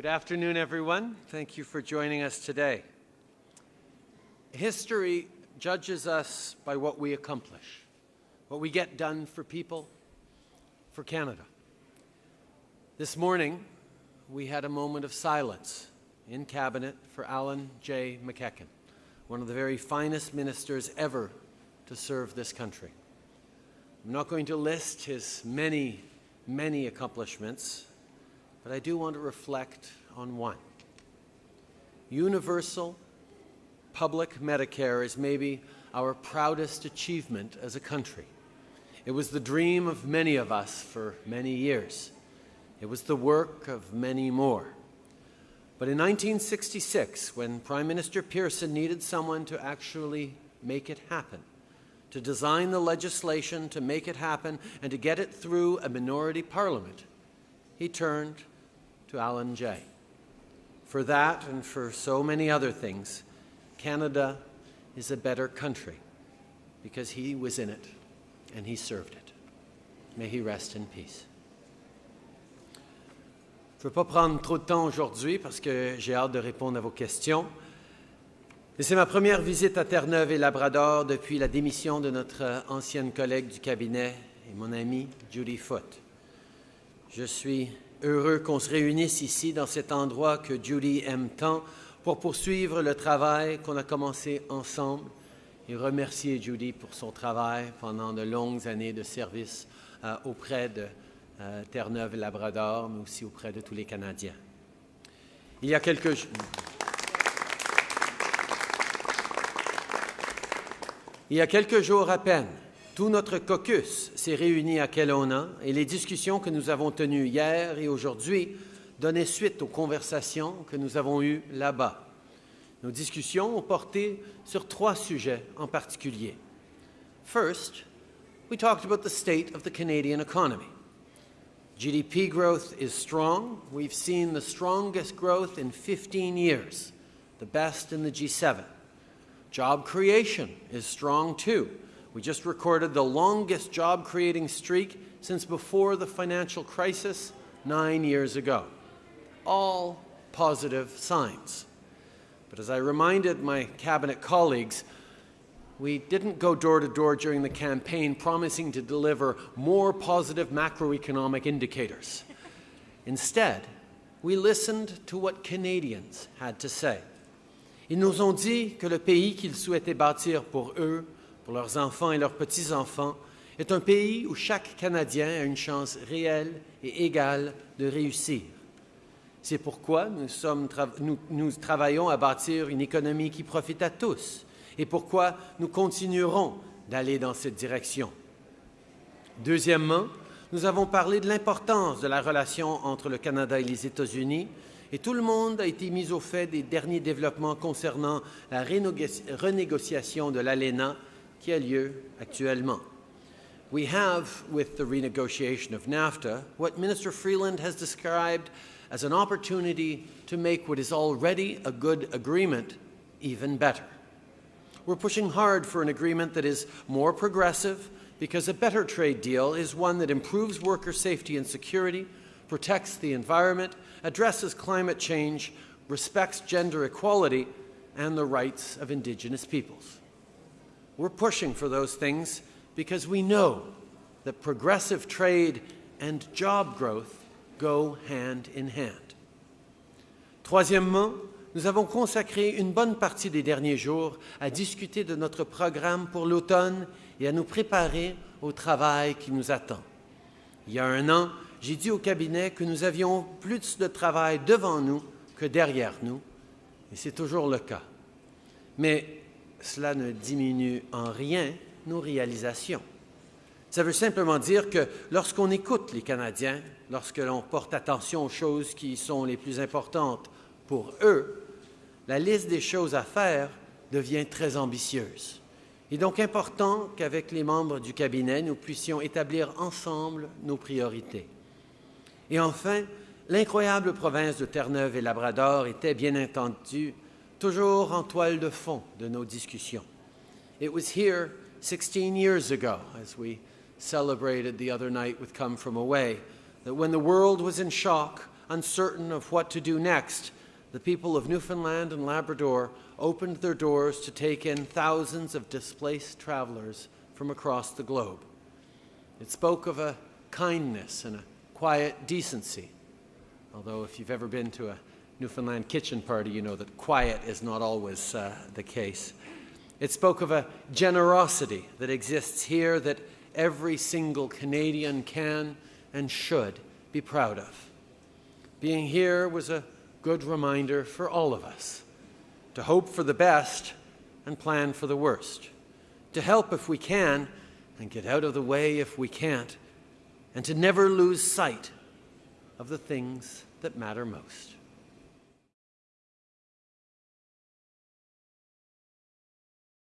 Good afternoon, everyone. Thank you for joining us today. History judges us by what we accomplish, what we get done for people, for Canada. This morning, we had a moment of silence in Cabinet for Allan J. MacEachen, one of the very finest ministers ever to serve this country. I'm not going to list his many, many accomplishments, but I do want to reflect on one. Universal public Medicare is maybe our proudest achievement as a country. It was the dream of many of us for many years. It was the work of many more. But in 1966, when Prime Minister Pearson needed someone to actually make it happen, to design the legislation to make it happen and to get it through a minority parliament, he turned to Alan Jay. For that and for so many other things, Canada is a better country because he was in it and he served it. May he rest in peace. Je ne veux pas prendre trop de temps aujourd'hui parce que j'ai hâte de répondre à vos questions. C'est ma première visite à Terre-Neuve et Labrador depuis la démission de notre ancienne collègue du cabinet et mon amie Judy Foote. Je suis heureux qu'on se réunisse ici dans cet endroit que Judy aime tant pour poursuivre le travail qu'on a commencé ensemble et remercier Judy pour son travail pendant de longues années de service euh, auprès de euh, Terre-Neuve et Labrador, mais aussi auprès de tous les Canadiens. Il y a quelques Il y a quelques jours à peine, tout notre caucus s'est réuni à Kelowna et les discussions que nous avons tenues hier et aujourd'hui donnaient suite aux conversations que nous avons eues là-bas. Nos discussions ont porté sur trois sujets en particulier. First, we talked about the state of the Canadian economy. GDP growth is strong. We've seen the strongest growth in 15 years, the best in the G7. Job creation is strong too. We just recorded the longest job creating streak since before the financial crisis nine years ago. All positive signs. But as I reminded my cabinet colleagues, we didn't go door to door during the campaign promising to deliver more positive macroeconomic indicators. Instead, we listened to what Canadians had to say. Ils nous ont dit que le pays qu'ils souhaitaient bâtir pour eux, pour leurs enfants et leurs petits-enfants, est un pays où chaque Canadien a une chance réelle et égale de réussir. C'est pourquoi nous, travaillons à bâtir une économie qui profite à tous et pourquoi nous continuerons d'aller dans cette direction. Deuxièmement, nous avons parlé de l'importance de la relation entre le Canada et les États-Unis et tout le monde a été mis au fait des derniers développements concernant la renégociation de l'ALENA qui a lieu actuellement. We have, with the renegotiation of NAFTA, what Minister Freeland has described as an opportunity to make what is already a good agreement even better. We're pushing hard for an agreement that is more progressive because a better trade deal is one that improves worker safety and security, protects the environment, addresses climate change, respects gender equality, and the rights of Indigenous peoples. We're pushing for those things because we know that progressive trade and job growth go hand in hand. Troisièmement, nous avons consacré une bonne partie des derniers jours à discuter de notre programme pour l'automne et à nous préparer au travail qui nous attend. Il y a un an, j'ai dit au cabinet que nous avions plus de travail devant nous que derrière nous, et c'est toujours le cas. Mais cela ne diminue en rien nos réalisations. Ça veut simplement dire que lorsqu'on écoute les Canadiens, lorsque l'on porte attention aux choses qui sont les plus importantes pour eux, la liste des choses à faire devient très ambitieuse. Il est donc important qu'avec les membres du cabinet, nous puissions établir ensemble nos priorités. Et enfin, l'incroyable province de Terre-Neuve et Labrador était bien entendu toujours en toile de fond de nos discussions. It was here 16 years ago, as we celebrated the other night with Come From Away, that when the world was in shock, uncertain of what to do next, the people of Newfoundland and Labrador opened their doors to take in thousands of displaced travelers from across the globe. It spoke of a kindness and a quiet decency, although if you've ever been to a Newfoundland kitchen party, you know that quiet is not always uh, the case. It spoke of a generosity that exists here that every single Canadian can and should be proud of. Being here was a good reminder for all of us to hope for the best and plan for the worst, to help if we can and get out of the way if we can't, and to never lose sight of the things that matter most.